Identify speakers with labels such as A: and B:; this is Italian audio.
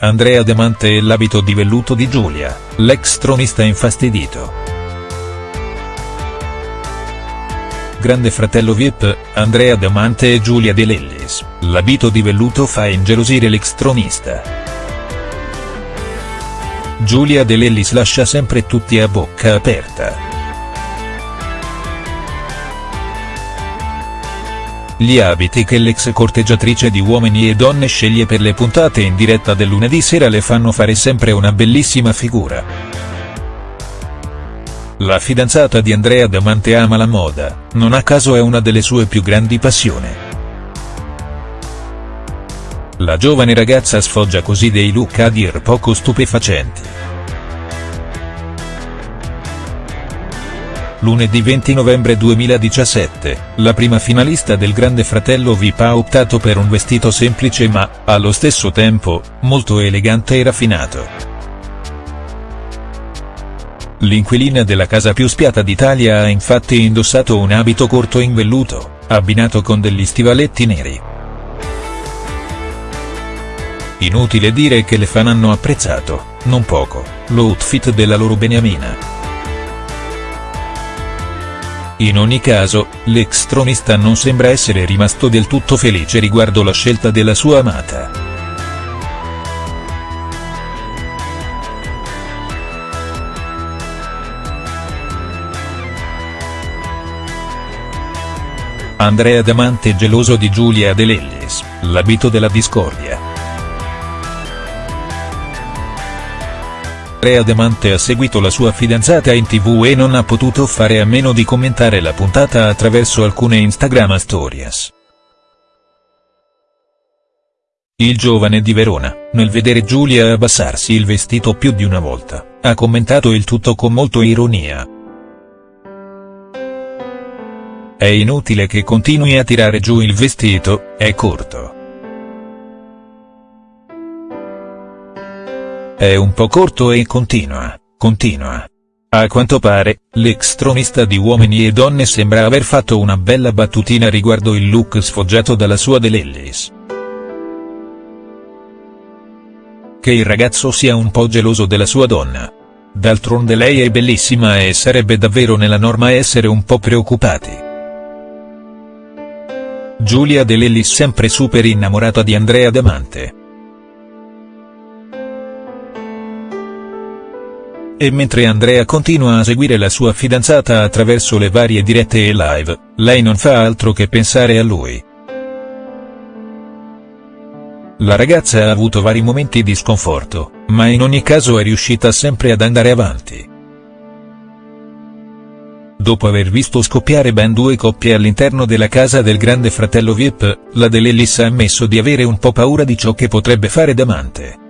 A: Andrea Damante e l'abito di velluto di Giulia, l'ex tronista infastidito. Grande fratello Vip, Andrea Damante e Giulia De Lellis, l'abito di velluto fa ingelosire l'ex tronista. Giulia De Lellis lascia sempre tutti a bocca aperta. Gli abiti che l'ex corteggiatrice di Uomini e Donne sceglie per le puntate in diretta del lunedì sera le fanno fare sempre una bellissima figura. La fidanzata di Andrea Damante ama la moda, non a caso è una delle sue più grandi passioni. La giovane ragazza sfoggia così dei look a dir poco stupefacenti. Lunedì 20 novembre 2017, la prima finalista del Grande Fratello VIP ha optato per un vestito semplice ma, allo stesso tempo, molto elegante e raffinato. L'inquilina della casa più spiata d'Italia ha infatti indossato un abito corto in velluto, abbinato con degli stivaletti neri. Inutile dire che le fan hanno apprezzato, non poco, l'outfit della loro beniamina. In ogni caso, l'ex tronista non sembra essere rimasto del tutto felice riguardo la scelta della sua amata. Andrea Damante geloso di Giulia De Lellis, l'abito della discordia. Andrea Demante ha seguito la sua fidanzata in tv e non ha potuto fare a meno di commentare la puntata attraverso alcune Instagram stories. Il giovane di Verona, nel vedere Giulia abbassarsi il vestito più di una volta, ha commentato il tutto con molto ironia. È inutile che continui a tirare giù il vestito, è corto. È un po' corto e continua, continua. A quanto pare, l'ex tronista di Uomini e Donne sembra aver fatto una bella battutina riguardo il look sfoggiato dalla sua De Lellis. Che il ragazzo sia un po' geloso della sua donna. D'altronde lei è bellissima e sarebbe davvero nella norma essere un po' preoccupati. Giulia De Lellis sempre super innamorata di Andrea Damante. E mentre Andrea continua a seguire la sua fidanzata attraverso le varie dirette e live, lei non fa altro che pensare a lui. La ragazza ha avuto vari momenti di sconforto, ma in ogni caso è riuscita sempre ad andare avanti. Dopo aver visto scoppiare ben due coppie all'interno della casa del grande fratello Vip, la De Lellis ha ammesso di avere un po' paura di ciò che potrebbe fare Damante.